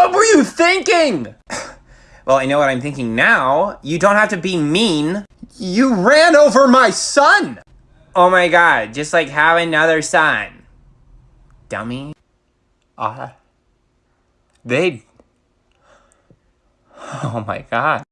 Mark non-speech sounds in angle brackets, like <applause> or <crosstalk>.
What were you thinking? <sighs> well, I know what I'm thinking now. You don't have to be mean. You ran over my son! Oh my god, just like have another son. Dummy. Uh, they... <sighs> Oh my god.